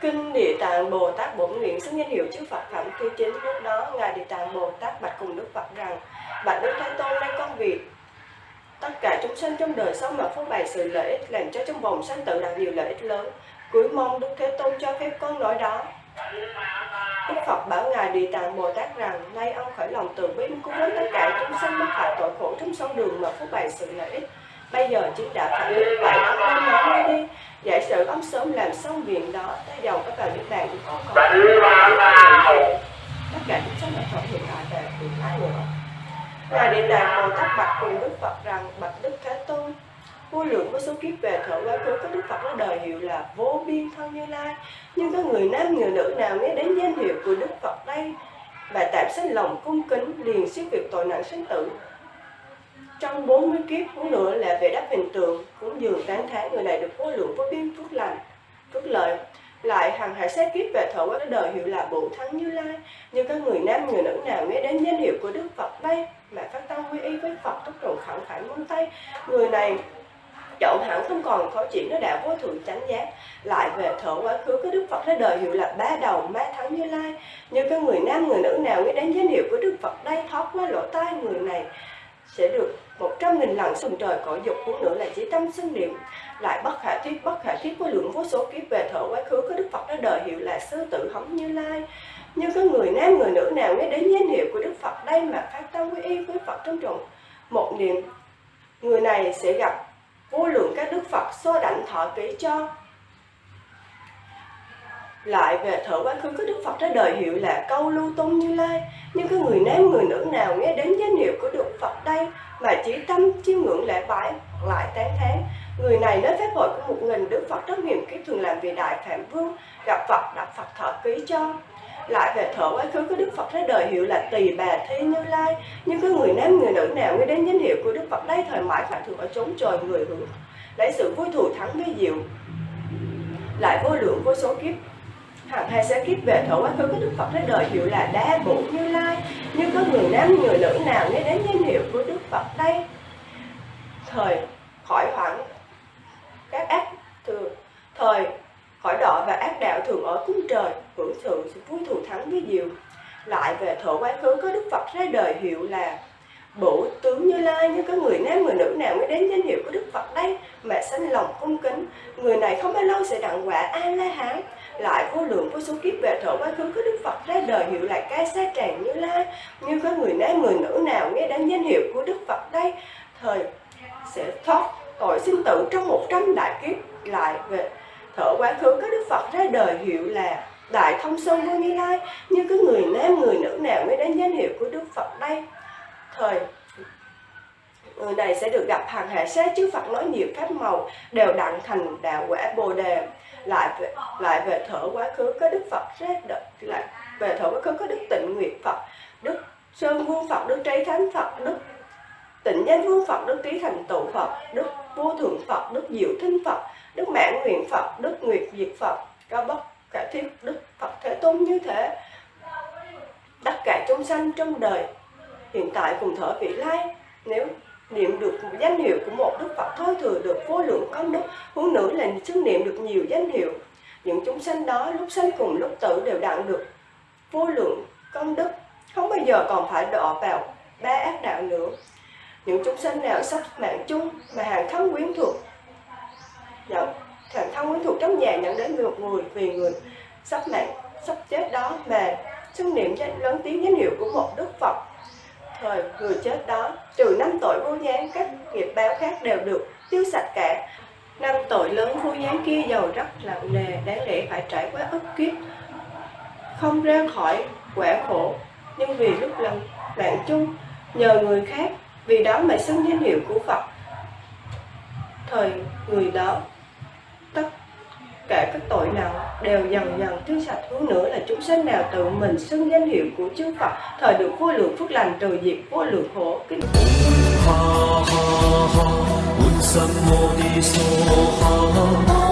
Kinh Địa Tạng Bồ Tát Bổn Nguyện xưng danh hiệu chư Phật phẩm thứ chính lúc đó, Ngài Địa Tạng Bồ Tát bạch cùng Đức Phật rằng, Bạch Đức Thế Tôn, đây con việc Tất cả chúng sanh trong đời sống mà phô bày sự lợi ích làm cho trong vòng sanh tử đạt nhiều lợi ích lớn. Cuối mong Đức Thế Tôn cho phép con nói đó. Đức Phật bảo Ngài Địa Tạng Bồ Tát rằng Nay ông khởi lòng từ bi cứu với tất cả chúng sanh mắc phải tội khổ trong sông đường mà phô bày sự lợi ích. Bây giờ chính đã phải đức vậy ông nên nói ngay đi Giả sử ông sớm làm xong việc đó Tới dầu có vào nước bàn cũng không còn Tất cả chúng sanh ở thọ hiện tại về vì ai nữa Ngài Địa Tạng Bồ Tát bạch cùng Đức Phật rằng Bạch Đức Thế Tôn Vô lượng vô số kiếp về thở quá khứ có Đức Phật nó đời hiệu là vô biên thân như lai. Nhưng có người nam người nữ nào nghe đến danh hiệu của Đức Phật đây? Và tạm sinh lòng cung kính liền siết việc tội nặng sinh tử. Trong 40 kiếp cũng nữa là về đáp hình tượng cũng dường tán thán, người này được vô lượng vô biên phước lành, phước lợi. Lại hàng hải sát kiếp về thọ quá đời hiệu là bổn thắng như lai. Như các người nam người nữ nào nghe đến danh hiệu của đức phật đây? Mà phát tâm quy y với phật tốc độ khẳng khải môn tay người này chậu hẳn không còn khó chuyện nó đã vô thượng chánh giác. Lại về thở quá khứ có đức phật ra đời hiệu là ba đầu ma thắng như lai như các người nam, người nữ nào nghe đến danh hiệu của đức phật đây, thoát qua lỗ tai người này, sẽ được một trăm nghìn lần sùng trời cõi dục cũng nữa là chỉ tâm sinh niệm. Lại bất khả thiết bất khả thiết với lượng vô số kiếp về thở quá khứ có đức phật ra đời hiệu là sư tử hống như lai. Như có người nam, người nữ nào nghe đến danh hiệu của đức phật đây mà phát tâm quy y với phật trong trọng một niệm, người này sẽ gặp vô lượng các đức phật so đảnh thọ ký cho. Lại về thở quá khứ, có đức phật ra đời hiệu là câu lưu tôn như lai. Nhưng có người nam, người nữ nào nghe đến danh hiệu của đức phật đây mà chỉ tâm chiêm ngưỡng lễ bái lại tán thán? Người này nói phép hội của một nghìn đức phật rất hiểm kiếp thường làm vì đại phạm vương, gặp phật, đặt phật thọ ký cho lại về thở quá khứ của đức phật thế đời hiệu là tỳ bà thi như lai. Nhưng có người nam người nữ nào nghe đến danh hiệu của đức phật đây thời mãi phải thường ở chốn trời người hưởng lấy sự vui thù thắng với diệu, lại vô lượng vô số kiếp. Hàng hai sẽ kiếp về thở quá khứ của đức phật thế đời hiệu là đa bổ như lai. Nhưng có người nam người nữ nào nghe đến danh hiệu của đức phật đây thời khỏi hoảng các ác thường thời khỏi đọ và ác đạo thường ở cung trời, hưởng sự sự vui thù thắng với diệu lại về thổ quá khứ, có đức phật ra đời hiệu là bổ tướng như lai. Như có người nam, người nữ nào mới đến danh hiệu của đức phật đây mà sanh lòng cung kính, người này không bao lâu sẽ đặng quả a la hán lại vô lượng vô số kiếp về thổ quá khứ, có đức phật ra đời hiệu là ca sa tràng như lai. Như có người nam, người nữ nào nghe đến danh hiệu của đức phật đây, thời sẽ thoát tội sinh tử trong một trăm đại kiếp. Lại về thở quá khứ có đức phật ra đời hiệu là đại thông sơn vô như lai. Như cái người nam người nữ nào mới đến danh hiệu của đức phật đây? Thời người này sẽ được gặp hàng hạ sát chư Phật nói nhiều pháp màu đều đặng thành đạo quả bồ đề. Lại về, lại về thở quá khứ có đức Phật ra đời lại về thở quá khứ có đức tịnh nguyệt Phật đức sơn vương Phật đức trí thánh Phật đức tịnh danh vương Phật đức trí thành tựu Phật đức vô thượng Phật đức diệu thinh Phật đức mạng nguyện Phật, đức nguyệt diệt Phật cao bất cả thiết đức Phật thế tôn như thế. Tất cả chúng sanh trong đời hiện tại cùng thở vị lai, nếu niệm được một danh hiệu của một đức phật thôi thừa được vô lượng công đức, huống nữa là xứng niệm được nhiều danh hiệu. Những chúng sanh đó lúc sanh cùng lúc tử đều đặng được vô lượng công đức. Không bao giờ còn phải đọa vào ba ác đạo nữa. Những chúng sanh nào sắp mạng chung mà hàng thân quyến thuộc nhận thần thân quyến thuộc trong nhà nhận đến một người, vì người sắp mạng sắp chết đó mà xưng niệm danh lớn tiếng danh hiệu của một đức phật. Thời người chết đó, trừ năm tội vô gián, các nghiệp báo khác đều được tiêu sạch cả. Năm tội lớn vô gián kia giàu rất nặng nề đáng lẽ phải trải qua ức kiếp, không ra khỏi quả khổ. Nhưng vì lúc lần bạn chung, nhờ người khác, vì đó mà xưng danh hiệu của Phật. Thời người đó cả các tội nào đều dần dần tiêu sạch hướng nữa là chúng sinh nào tự mình xưng danh hiệu của chư Phật. Thời được vô lượng phước lành trừ diệt vô lượng khổ kính ha ha ha, ha.